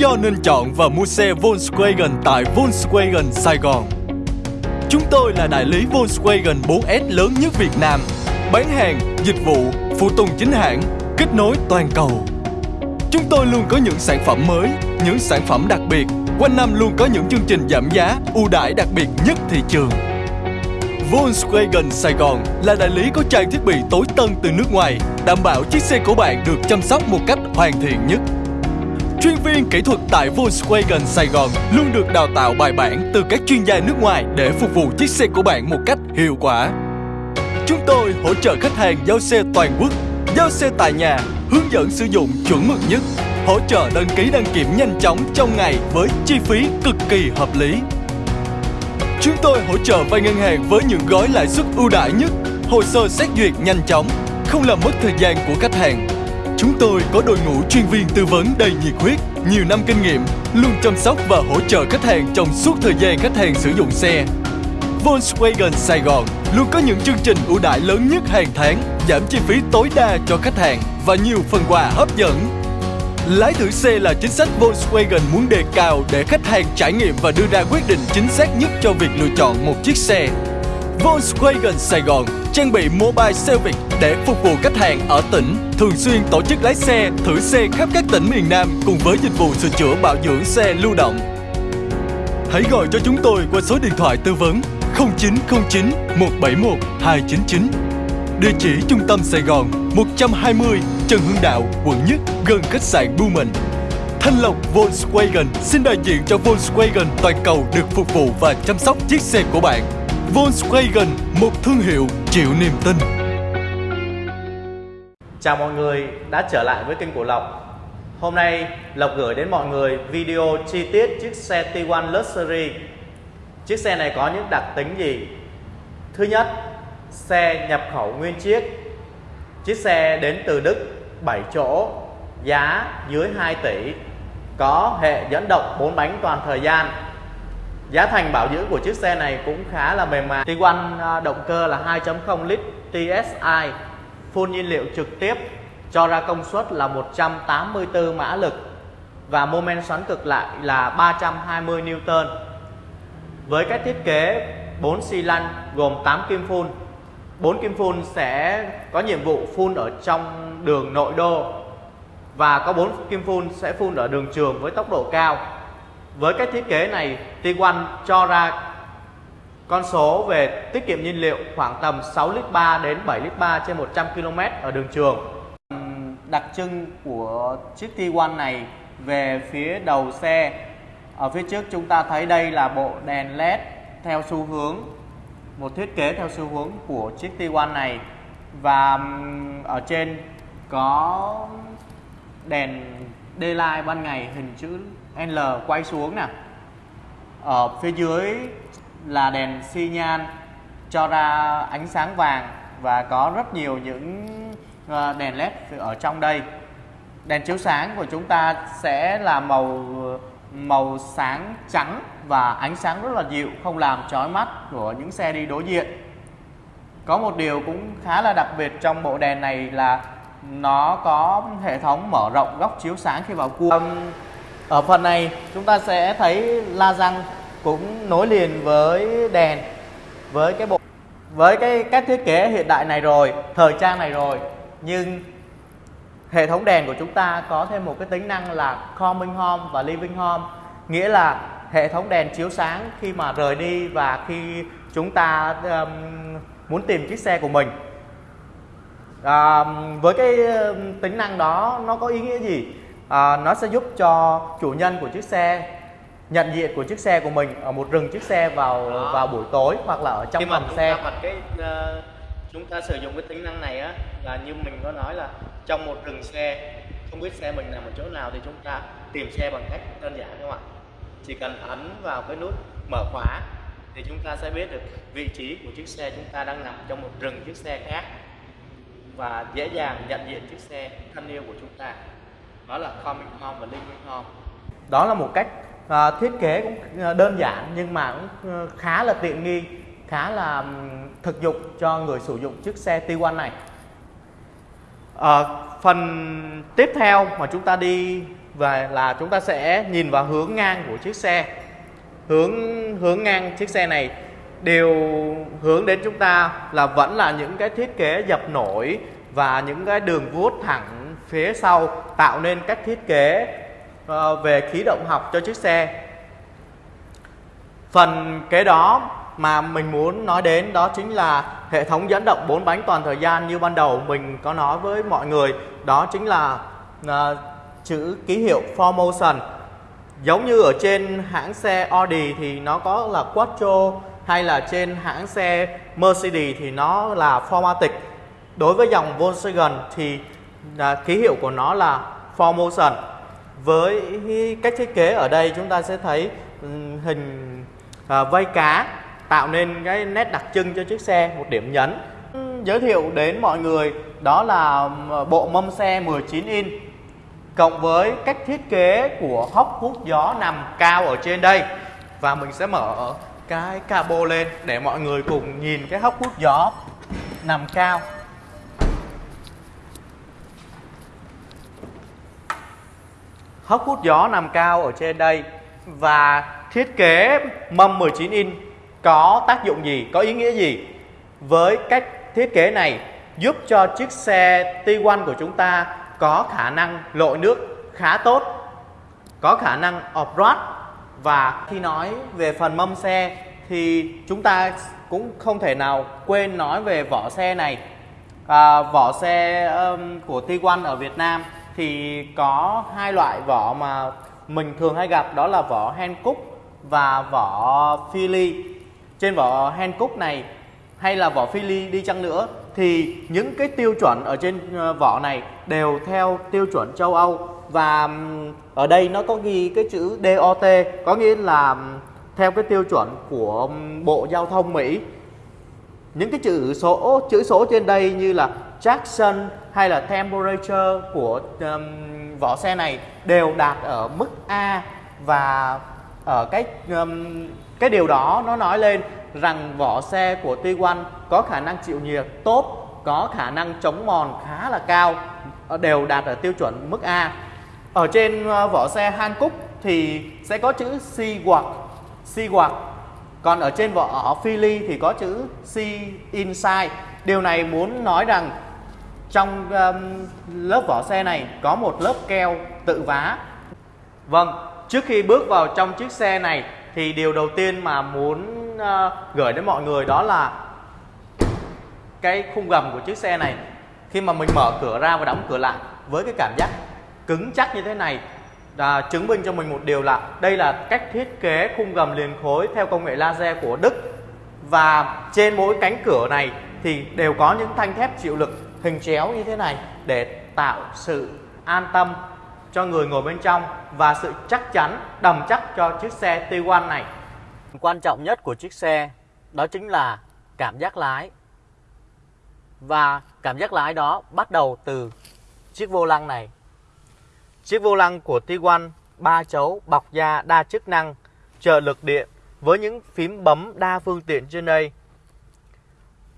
do nên chọn và mua xe Volkswagen tại Volkswagen Sài Gòn. Chúng tôi là đại lý Volkswagen 4S lớn nhất Việt Nam, bán hàng, dịch vụ, phụ tùng chính hãng, kết nối toàn cầu. Chúng tôi luôn có những sản phẩm mới, những sản phẩm đặc biệt, quanh năm luôn có những chương trình giảm giá, ưu đãi đặc biệt nhất thị trường. Volkswagen Sài Gòn là đại lý có trang thiết bị tối tân từ nước ngoài, đảm bảo chiếc xe của bạn được chăm sóc một cách hoàn thiện nhất. Chuyên viên kỹ thuật tại Volkswagen Sài Gòn luôn được đào tạo bài bản từ các chuyên gia nước ngoài để phục vụ chiếc xe của bạn một cách hiệu quả. Chúng tôi hỗ trợ khách hàng giao xe toàn quốc, giao xe tại nhà, hướng dẫn sử dụng chuẩn mực nhất, hỗ trợ đăng ký đăng kiểm nhanh chóng trong ngày với chi phí cực kỳ hợp lý. Chúng tôi hỗ trợ vay ngân hàng với những gói lãi suất ưu đãi nhất, hồ sơ xét duyệt nhanh chóng, không làm mất thời gian của khách hàng. Chúng tôi có đội ngũ chuyên viên tư vấn đầy nhiệt huyết, nhiều năm kinh nghiệm, luôn chăm sóc và hỗ trợ khách hàng trong suốt thời gian khách hàng sử dụng xe. Volkswagen Sài Gòn luôn có những chương trình ưu đãi lớn nhất hàng tháng, giảm chi phí tối đa cho khách hàng và nhiều phần quà hấp dẫn. Lái thử xe là chính sách Volkswagen muốn đề cao để khách hàng trải nghiệm và đưa ra quyết định chính xác nhất cho việc lựa chọn một chiếc xe. Volkswagen Sài Gòn trang bị mobile service để phục vụ khách hàng ở tỉnh, thường xuyên tổ chức lái xe, thử xe khắp các tỉnh miền Nam cùng với dịch vụ sửa chữa bảo dưỡng xe lưu động. Hãy gọi cho chúng tôi qua số điện thoại tư vấn 0909 171 299. Địa chỉ trung tâm Sài Gòn 120 Trần Hưng Đạo, quận Nhất, gần khách sạn Blumen. Thanh Lộc Volkswagen xin đại diện cho Volkswagen toàn cầu được phục vụ và chăm sóc chiếc xe của bạn. Volkswagen, một thương hiệu chịu niềm tin. Chào mọi người đã trở lại với kênh của Lộc Hôm nay Lộc gửi đến mọi người video chi tiết chiếc xe T1 Luxury Chiếc xe này có những đặc tính gì? Thứ nhất, xe nhập khẩu nguyên chiếc Chiếc xe đến từ Đức 7 chỗ Giá dưới 2 tỷ Có hệ dẫn động 4 bánh toàn thời gian Giá thành bảo dưỡng của chiếc xe này cũng khá là mềm mại Tiguan à, động cơ là 2.0 lít TSI Phun nhiên liệu trực tiếp, cho ra công suất là 184 mã lực và mô men xoắn cực lại là 320 Newton. Với cách thiết kế 4 xi lanh gồm 8 kim phun. 4 kim phun sẽ có nhiệm vụ phun ở trong đường nội đô và có 4 kim phun sẽ phun ở đường trường với tốc độ cao. Với cách thiết kế này, Tiguan cho ra con số về tiết kiệm nhiên liệu khoảng tầm 6 lít 3 đến 7 lít 3 trên 100 km ở đường trường. Đặc trưng của chiếc T1 này về phía đầu xe ở phía trước chúng ta thấy đây là bộ đèn led theo xu hướng một thiết kế theo xu hướng của chiếc T1 này và ở trên có đèn daylight ban ngày hình chữ L quay xuống nè ở phía dưới là đèn xi nhan cho ra ánh sáng vàng và có rất nhiều những ờ, đèn led ở trong đây. Đèn chiếu sáng của chúng ta sẽ là màu màu sáng trắng và ánh sáng rất là dịu, không làm chói mắt của những xe đi đối diện. Có một điều cũng khá là đặc biệt trong bộ đèn này là nó có hệ thống mở rộng góc chiếu sáng khi vào cua ở phần này chúng ta sẽ thấy la răng cũng nối liền với đèn với cái bộ với cái cách thiết kế hiện đại này rồi thời trang này rồi. Nhưng hệ thống đèn của chúng ta có thêm một cái tính năng là coming home và living home. Nghĩa là hệ thống đèn chiếu sáng khi mà rời đi và khi chúng ta um, muốn tìm chiếc xe của mình. À, với cái um, tính năng đó nó có ý nghĩa gì? À, nó sẽ giúp cho chủ nhân của chiếc xe nhận diện của chiếc xe của mình ở một rừng chiếc xe vào Đó. vào buổi tối hoặc là ở trong Khi phòng xe. bật cái uh, chúng ta sử dụng cái tính năng này á là như mình có nói là trong một rừng xe không biết xe mình nằm ở chỗ nào thì chúng ta tìm xe bằng cách đơn giản các bạn chỉ cần ấn vào cái nút mở khóa thì chúng ta sẽ biết được vị trí của chiếc xe chúng ta đang nằm trong một rừng chiếc xe khác và dễ dàng nhận diện chiếc xe thân yêu của chúng ta đó là Comic home và living home. Đó là một cách à, thiết kế cũng à, đơn giản nhưng mà cũng à, khá là tiện nghi khá là thực dụng cho người sử dụng chiếc xe T1 này. À, phần tiếp theo mà chúng ta đi và là chúng ta sẽ nhìn vào hướng ngang của chiếc xe. Hướng hướng ngang chiếc xe này đều hướng đến chúng ta là vẫn là những cái thiết kế dập nổi và những cái đường vuốt thẳng phía sau tạo nên các thiết kế ờ, về khí động học cho chiếc xe. Phần kế đó mà mình muốn nói đến đó chính là hệ thống dẫn động bốn bánh toàn thời gian như ban đầu mình có nói với mọi người. Đó chính là uh, chữ ký hiệu Formotion giống như ở trên hãng xe Audi thì nó có là Quattro hay là trên hãng xe Mercedes thì nó là Formatic. Đối với dòng Volkswagen thì à, ký hiệu của nó là Formotion với cách thiết kế ở đây chúng ta sẽ thấy ừ, hình à, vây cá tạo nên cái nét đặc trưng cho chiếc xe một điểm nhấn. Giới thiệu đến mọi người đó là ừ, bộ mâm xe 19 in cộng với cách thiết kế của hốc hút gió nằm cao ở trên đây. Và mình sẽ mở cái cabo lên để mọi người cùng nhìn cái hốc hút gió nằm cao hốc hút gió nằm cao ở trên đây và thiết kế mâm 19 inch có tác dụng gì, có ý nghĩa gì? Với cách thiết kế này giúp cho chiếc xe T1 của chúng ta có khả năng lội nước khá tốt, có khả năng off-road và khi nói về phần mâm xe thì chúng ta cũng không thể nào quên nói về vỏ xe này. À, vỏ xe um, của T1 ở Việt Nam thì có hai loại vỏ mà mình thường hay gặp đó là vỏ Hankook và vỏ Philly. Trên vỏ Hankook này hay là vỏ Philly đi chăng nữa thì những cái tiêu chuẩn ở trên ờ, vỏ này đều theo tiêu chuẩn châu Âu và ở đây nó có ghi cái chữ DOT có nghĩa là theo cái tiêu chuẩn của Bộ Giao thông Mỹ. Những cái chữ số chữ số trên đây như là traction hay là temperature của um, vỏ xe này đều đạt ở mức A và ở cái um, cái điều đó nó nói lên rằng vỏ xe của T1 có khả năng chịu nhiệt tốt, có khả năng chống mòn khá là cao, ờ, đều đạt ở tiêu chuẩn mức A. Ở trên ờ, vỏ xe Hankook thì sẽ có chữ Seaward, Seaward. Còn ở trên vỏ Philly thì có chữ C inside. Điều này muốn nói rằng trong um, lớp vỏ xe này có một lớp keo tự vá. Vâng, trước khi bước vào trong chiếc xe này thì điều đầu tiên mà muốn Ờ, gửi đến mọi người đó là cái khung gầm của chiếc xe này khi mà mình mở cửa ra và đóng cửa lại với cái cảm giác cứng chắc như thế này à, chứng minh cho mình một điều là đây là cách thiết kế khung gầm liền khối theo công nghệ laser của Đức và trên mỗi cánh cửa này thì đều có những thanh thép chịu lực hình chéo như thế này để tạo sự an tâm cho người ngồi bên trong và sự chắc chắn đầm chắc cho chiếc xe T1 này. Quan trọng nhất của chiếc xe đó chính là cảm giác lái. Và cảm giác lái đó bắt đầu từ chiếc vô lăng này. Chiếc vô lăng của Tiguan ba chấu bọc da đa chức năng, trợ lực điện với những phím bấm đa phương tiện trên đây.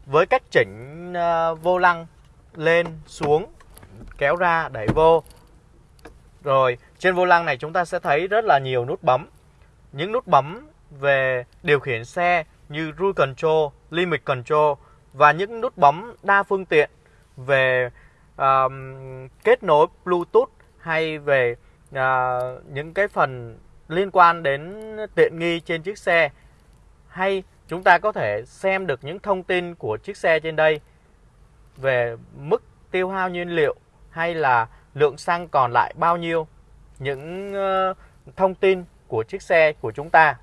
Với cách chỉnh ờ, vô lăng lên xuống kéo ra đẩy vô rồi trên vô lăng này chúng ta sẽ thấy rất là nhiều nút bấm những nút bấm về điều khiển xe như Cruise Control, Limit Control và những nút bấm đa phương tiện về um, kết nối Bluetooth hay về uh, những cái phần liên quan đến tiện nghi trên chiếc xe. Hay chúng ta có thể xem được những thông tin của chiếc xe trên đây về mức tiêu hao nhiên liệu hay là lượng xăng còn lại bao nhiêu những uh, thông tin của chiếc xe của chúng ta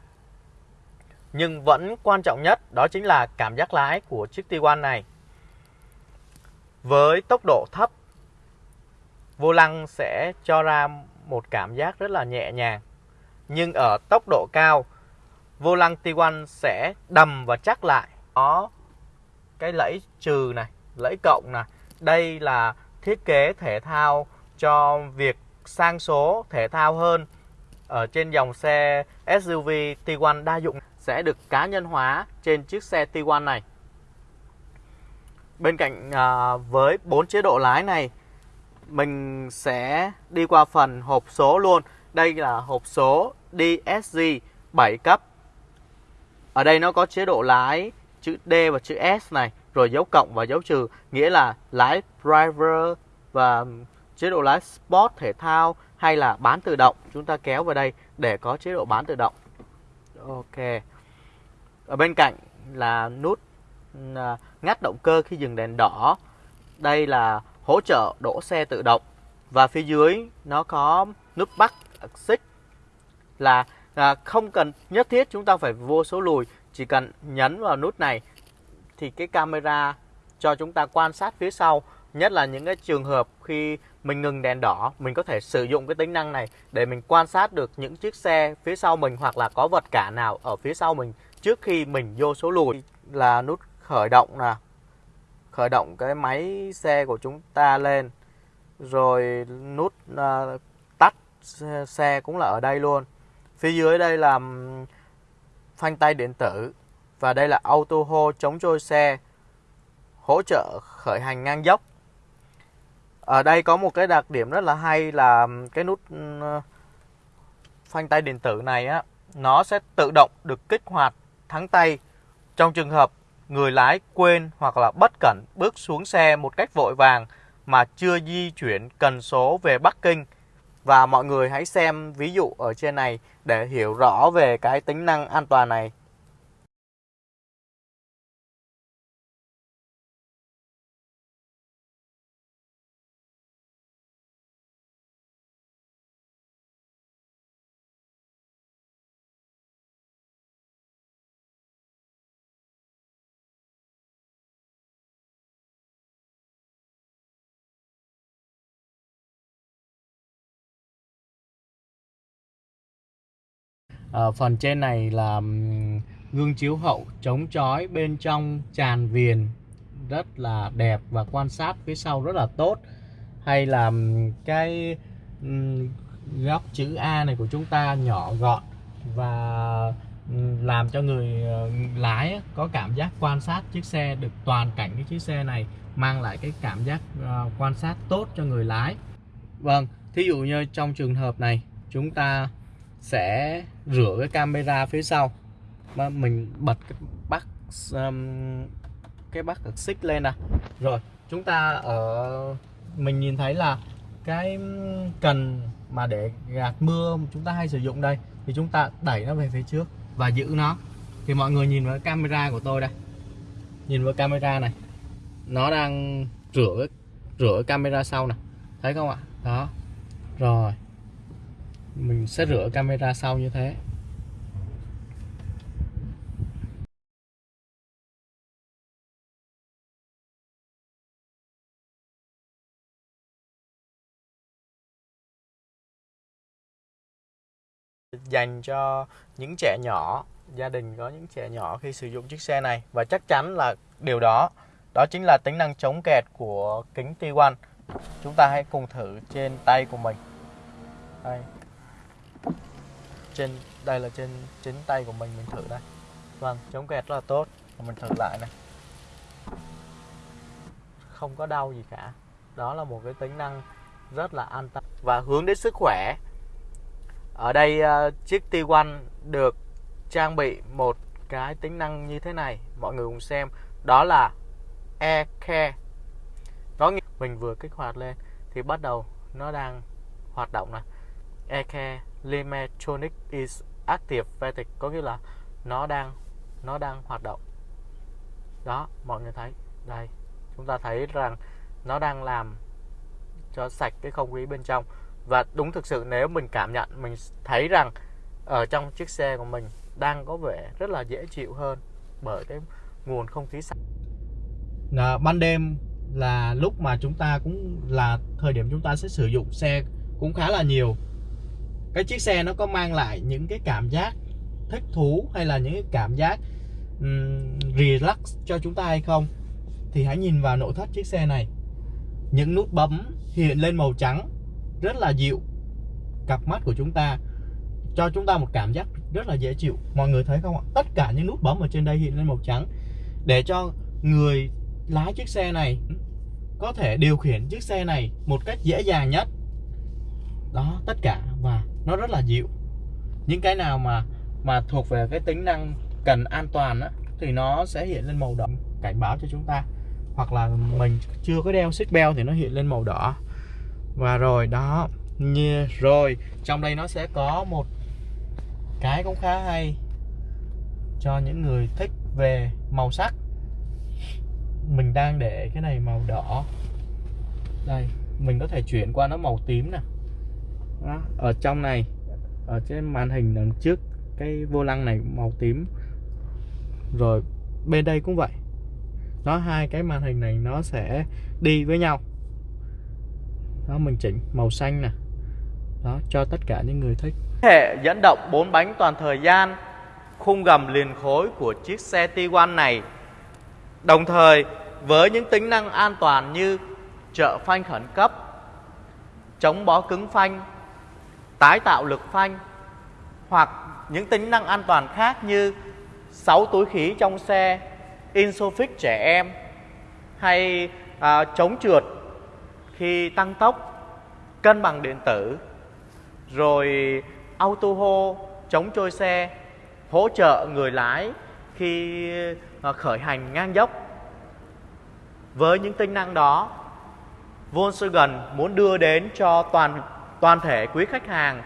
nhưng vẫn quan trọng nhất đó chính là cảm giác lái của chiếc T1 này. Với tốc độ thấp, vô lăng sẽ cho ra một cảm giác rất là nhẹ nhàng. Nhưng ở tốc độ cao, vô lăng T1 sẽ đầm và chắc lại. Có cái lẫy trừ này, lẫy cộng này. Đây là thiết kế thể thao cho việc sang số thể thao hơn ở trên dòng xe SUV T1 đa dụng sẽ được cá nhân hóa trên chiếc xe T1 này. Bên cạnh à, với bốn chế độ lái này mình sẽ đi qua phần hộp số luôn. Đây là hộp số DSG 7 cấp. Ở đây nó có chế độ lái chữ D và chữ S này, rồi dấu cộng và dấu trừ, nghĩa là lái driver và chế độ lái sport thể thao hay là bán tự động. Chúng ta kéo vào đây để có chế độ bán tự động. Ok. Ở bên cạnh là nút à, ngắt động cơ khi dừng đèn đỏ. Đây là hỗ trợ đổ xe tự động và phía dưới nó có nút bắt xích là à, không cần nhất thiết chúng ta phải vô số lùi chỉ cần nhấn vào nút này thì cái camera cho chúng ta quan sát phía sau nhất là những cái trường hợp khi mình ngừng đèn đỏ mình có thể sử dụng cái tính năng này để mình quan sát được những chiếc xe phía sau mình hoặc là có vật cả nào ở phía sau mình trước khi mình vô số lùi. Là nút khởi động nè khởi động cái máy xe của chúng ta lên rồi nút uh, tắt xe cũng là ở đây luôn. Phía dưới đây là phanh tay điện tử và đây là auto hold chống trôi xe hỗ trợ khởi hành ngang dốc ở đây có một cái đặc điểm rất là hay là cái nút ừ, phanh tay điện tử này á, nó sẽ tự động được kích hoạt thắng tay trong trường hợp người lái quên hoặc là bất cẩn bước xuống xe một cách vội vàng mà chưa di chuyển cần số về Bắc Kinh. Và mọi người hãy xem ví dụ ở trên này để hiểu rõ về cái tính năng an toàn này. À, phần trên này là gương chiếu hậu chống chói bên trong tràn viền rất là đẹp và quan sát phía sau rất là tốt. Hay là cái góc chữ A này của chúng ta nhỏ gọn và làm cho người ờ, lái có cảm giác quan sát chiếc xe được toàn cảnh cái chiếc xe này mang lại cái cảm giác ờ, quan sát tốt cho người lái. Vâng thí dụ như trong trường hợp này chúng ta sẽ rửa cái camera phía sau. Mà mình bật cái bắt um, cái bắt cực xích lên nè rồi chúng ta ở mình nhìn thấy là cái cần mà để gạt mưa chúng ta hay sử dụng đây thì chúng ta đẩy nó về phía trước và giữ nó. Thì mọi người nhìn vào camera của tôi đây. Nhìn vào camera này. Nó đang rửa rửa camera sau nè. Thấy không ạ? Đó. Rồi mình sẽ rửa camera sau như thế. Dành cho những trẻ nhỏ, gia đình có những trẻ nhỏ khi sử dụng chiếc xe này. Và chắc chắn là điều đó đó chính là tính năng chống kẹt của kính T1 chúng ta hãy cùng thử trên tay của mình. Đây trên, đây là trên, chính tay của mình mình thử đây. Vâng chống kẹt rất là tốt. Mình thử lại này. Không có đau gì cả. Đó là một cái tính năng rất là an tâm. Và hướng đến sức khỏe. Ở đây ờ, chiếc T1 được trang bị một cái tính năng như thế này. Mọi người cùng xem. Đó là e care. Nó mình vừa kích hoạt lên thì bắt đầu nó đang hoạt động này. E care. Limetronic is active activated có nghĩa là nó đang nó đang hoạt động. Đó mọi người thấy đây chúng ta thấy rằng nó đang làm cho sạch cái không khí bên trong. Và đúng thực sự nếu mình cảm nhận mình thấy rằng ở trong chiếc xe của mình đang có vẻ rất là dễ chịu hơn bởi cái nguồn không khí sạch. À, ban đêm là lúc mà chúng ta cũng là thời điểm chúng ta sẽ sử dụng xe cũng khá là nhiều cái chiếc xe nó có mang lại những cái cảm giác thích thú hay là những cái cảm giác um, relax cho chúng ta hay không? Thì hãy nhìn vào nội thất chiếc xe này. Những nút bấm hiện lên màu trắng rất là dịu cặp mắt của chúng ta cho chúng ta một cảm giác rất là dễ chịu. Mọi người thấy không ạ? Tất cả những nút bấm ở trên đây hiện lên màu trắng. Để cho người lái chiếc xe này có thể điều khiển chiếc xe này một cách dễ dàng nhất. Đó tất cả. Và nó rất là dịu. Những cái nào mà mà thuộc về cái tính năng cần an toàn á, thì nó sẽ hiện lên màu đỏ. Cảnh báo cho chúng ta. Hoặc là mình chưa có đeo xích belt thì nó hiện lên màu đỏ. Và rồi đó. Như rồi trong đây nó sẽ có một cái cũng khá hay cho những người thích về màu sắc. Mình đang để cái này màu đỏ. Đây mình có thể chuyển qua nó màu tím nè đó, ở trong này ở trên màn hình đằng trước cái vô lăng này màu tím. Rồi bên đây cũng vậy. Nó hai cái màn hình này nó sẽ đi với nhau. Đó mình chỉnh màu xanh nè. Đó cho tất cả những người thích. Hệ dẫn động bốn bánh toàn thời gian khung gầm liền khối của chiếc xe Tiguan này. Đồng thời với những tính năng an toàn như trợ phanh khẩn cấp chống bó cứng phanh tái tạo lực phanh hoặc những tính năng an toàn khác như 6 túi khí trong xe Insofix trẻ em hay à, chống trượt khi tăng tốc cân bằng điện tử rồi auto hold chống trôi xe hỗ trợ người lái khi à, khởi hành ngang dốc. Với những tính năng đó Volkswagen muốn đưa đến cho toàn toàn thể quý khách hàng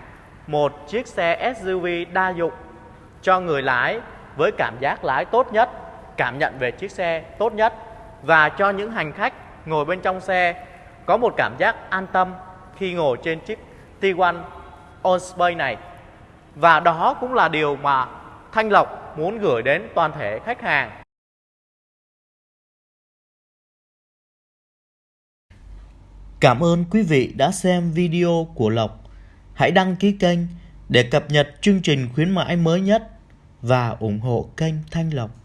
một chiếc xe SUV đa dụng cho người lái với cảm giác lái tốt nhất, cảm nhận về chiếc xe tốt nhất và cho những hành khách ngồi bên trong xe có một cảm giác an tâm khi ngồi trên chiếc Tiguan On Space này. Và đó cũng là điều mà Thanh Lộc muốn gửi đến toàn thể khách hàng. Cảm ơn quý vị đã xem video của Lộc. Hãy đăng ký kênh để cập nhật chương trình khuyến mãi mới nhất và ủng hộ kênh Thanh Lộc.